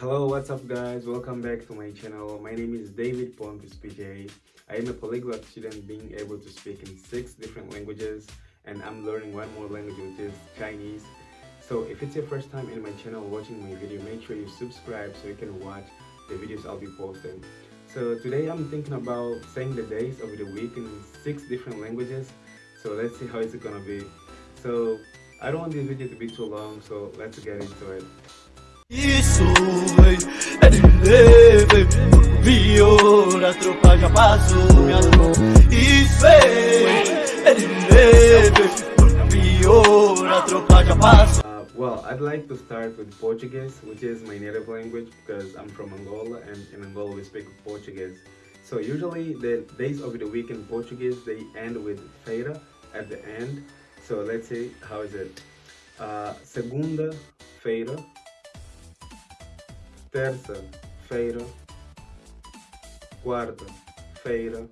Hello, what's up guys? Welcome back to my channel. My name is David Pontus PJ. I am a polyglot student being able to speak in six different languages and I'm learning one more language which is Chinese. So if it's your first time in my channel watching my video, make sure you subscribe so you can watch the videos I'll be posting. So today I'm thinking about saying the days of the week in six different languages. So let's see how it's gonna be. So I don't want this video to be too long, so let's get into it. Isso, é de leve a tropa já passou, minha Isso, é de leve a tropa já passou Uh, well, I'd like to start with Portuguese, which is my native language because I'm from Angola and in Angola we speak Portuguese. So usually the days of the week in Portuguese, they end with feira at the end. So let's see, how is it? Uh, Segunda-feira, terça-feira, quarta-feira,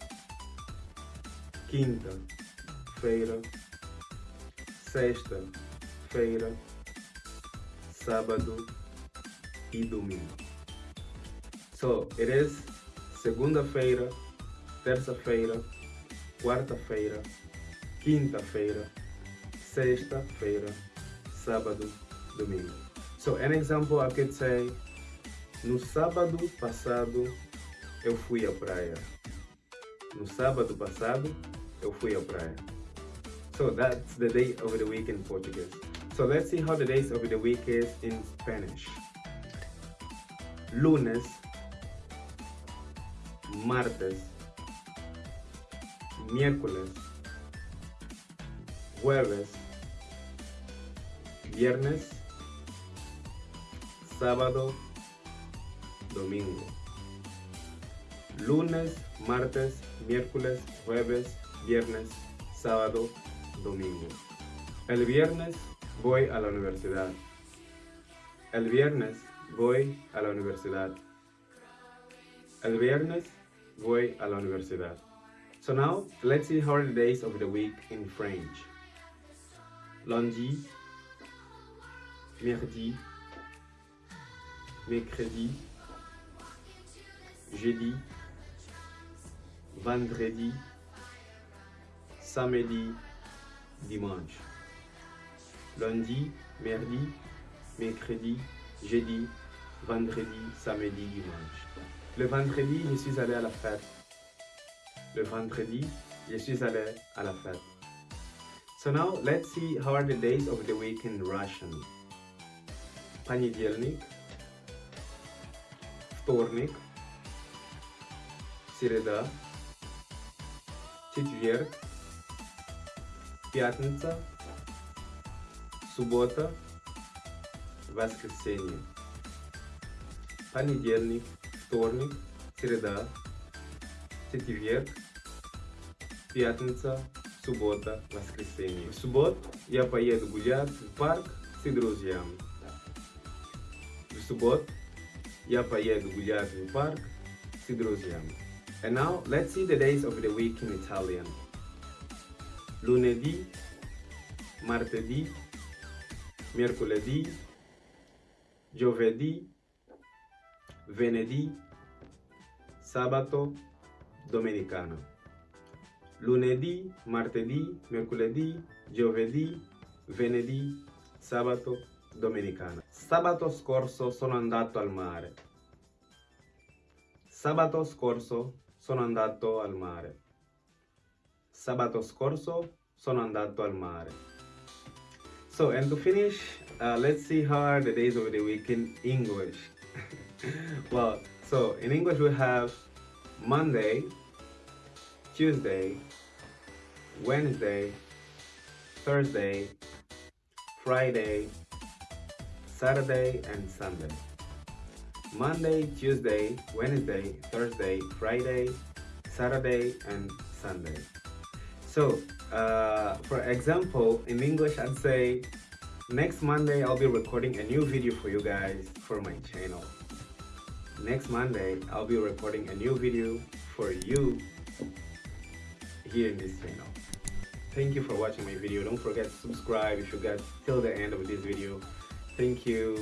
quinta-feira, sexta-feira, sábado e domingo. So it is segunda-feira, terça-feira, quarta-feira, quinta-feira, sexta-feira, sábado, domingo. So an example I could say no sábado passado eu fui à praia. No sábado passado eu fui à praia. So that's the day of the week in Portuguese. So let's see how the days of the week is in Spanish. Lunes, martes, miércoles, jueves, viernes, sábado, domingo. Lunes, martes, miércoles, jueves, viernes, sábado, domingo. El viernes voy a la universidad. El viernes voy a la universidad. El viernes voy a la universidad. So now, let's see how the days of the week in French. Lundi, mardi, mercredi, jeudi, vendredi, samedi, dimanche. Lundi, mardi, mercredi, jeudi, vendredi, samedi, dimanche. Le vendredi, je suis allé à la fête. Le vendredi, je suis allé à la fête. So now, let's see how are the days of the week in Russian. Понедельник, вторник, среда, четверг, пятница, суббота, воскресенье. Понедельник, вторник, среда, четверг, пятница, суббота, воскресенье. В субботу я поеду гулять в парк с друзьями. В субботу я поеду гулять в парк с друзьями. And now let's see the days of the week in Italian. Lunedì, martedì, mercoledì, giovedì, venerdì, sabato, domenicana. Lunedì, martedì, mercoledì, giovedì, venerdì, sabato, domenicana. Sabato scorso sono andato al mare. Sabato scorso sono andato al mare. Sabato scorso sono andato al mare. So, and to finish, uh, let's see how are the days of the week in English. well, so in English we have Monday, Tuesday, Wednesday, Thursday, Friday, Saturday, and Sunday. Monday, Tuesday, Wednesday, Thursday, Friday, Saturday, and Sunday. So, uh, for example, in English, I'd say next Monday I'll be recording a new video for you guys for my channel. Next Monday I'll be recording a new video for you here in this channel. Thank you for watching my video. Don't forget to subscribe if you got till the end of this video. Thank you.